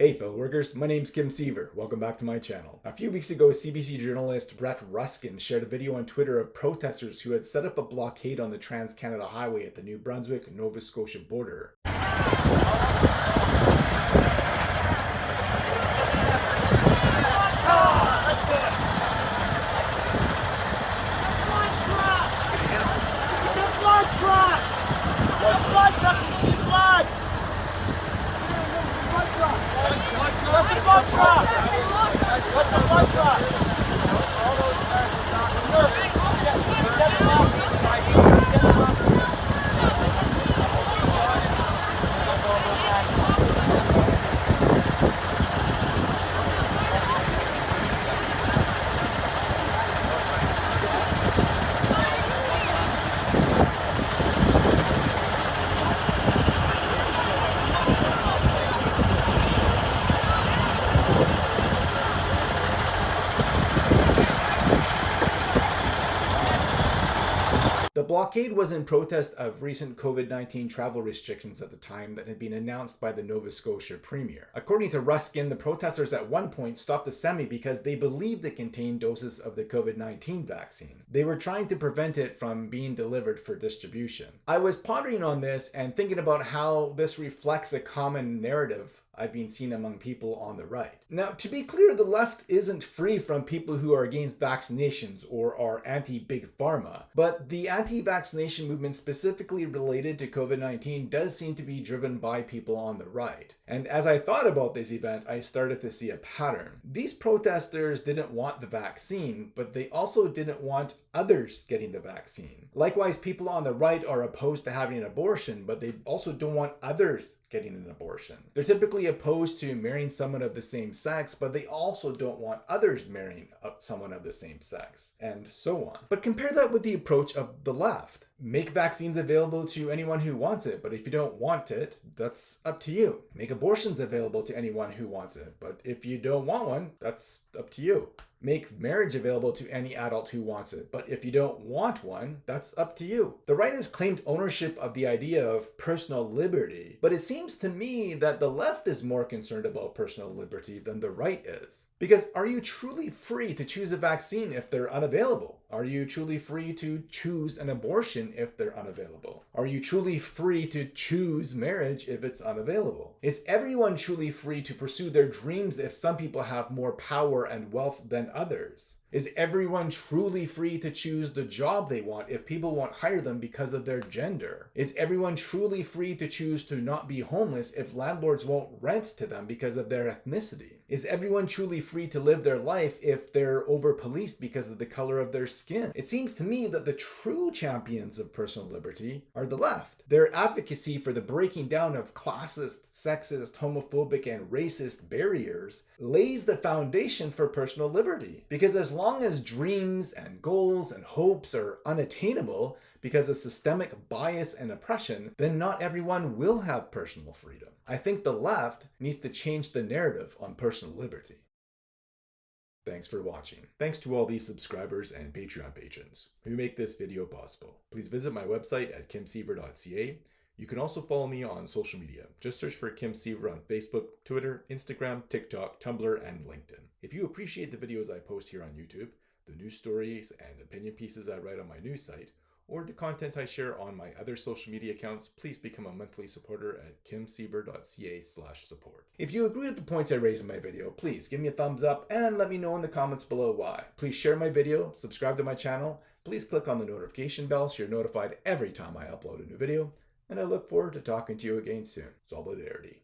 Hey fellow workers, my name's Kim Siever. Welcome back to my channel. A few weeks ago, CBC journalist Brett Ruskin shared a video on Twitter of protesters who had set up a blockade on the Trans-Canada Highway at the New Brunswick-Nova Scotia border. The blockade was in protest of recent COVID-19 travel restrictions at the time that had been announced by the Nova Scotia Premier. According to Ruskin, the protesters at one point stopped a semi because they believed it contained doses of the COVID-19 vaccine. They were trying to prevent it from being delivered for distribution. I was pondering on this and thinking about how this reflects a common narrative I've been seen among people on the right. Now, to be clear, the left isn't free from people who are against vaccinations or are anti-big pharma, but the anti-vaccination movement specifically related to COVID-19 does seem to be driven by people on the right. And as I thought about this event, I started to see a pattern. These protesters didn't want the vaccine, but they also didn't want others getting the vaccine. Likewise, people on the right are opposed to having an abortion, but they also don't want others getting an abortion. They're typically opposed to marrying someone of the same sex, but they also don't want others marrying someone of the same sex, and so on. But compare that with the approach of the left. Make vaccines available to anyone who wants it, but if you don't want it, that's up to you. Make abortions available to anyone who wants it, but if you don't want one, that's up to you. Make marriage available to any adult who wants it, but if you don't want one, that's up to you. The right has claimed ownership of the idea of personal liberty, but it seems to me that the left is more concerned about personal liberty than the right is. Because are you truly free to choose a vaccine if they're unavailable? Are you truly free to choose an abortion if they're unavailable? Are you truly free to choose marriage if it's unavailable? Is everyone truly free to pursue their dreams if some people have more power and wealth than others? Is everyone truly free to choose the job they want if people won't hire them because of their gender? Is everyone truly free to choose to not be homeless if landlords won't rent to them because of their ethnicity? Is everyone truly free to live their life if they're over-policed because of the color of their skin? It seems to me that the true champions of personal liberty are the left. Their advocacy for the breaking down of classist, sexist, homophobic, and racist barriers lays the foundation for personal liberty. Because as long as dreams and goals and hopes are unattainable because of systemic bias and oppression, then not everyone will have personal freedom. I think the left needs to change the narrative on personal liberty. Thanks for watching. Thanks to all these subscribers and Patreon patrons who make this video possible. Please visit my website at kimsiever.ca. You can also follow me on social media. Just search for Kim Siever on Facebook, Twitter, Instagram, TikTok, Tumblr, and LinkedIn. If you appreciate the videos I post here on YouTube, the news stories and opinion pieces I write on my news site, or the content I share on my other social media accounts, please become a monthly supporter at kimsiever.ca support. If you agree with the points I raise in my video, please give me a thumbs up and let me know in the comments below why. Please share my video, subscribe to my channel, please click on the notification bell so you're notified every time I upload a new video, and I look forward to talking to you again soon. Solidarity.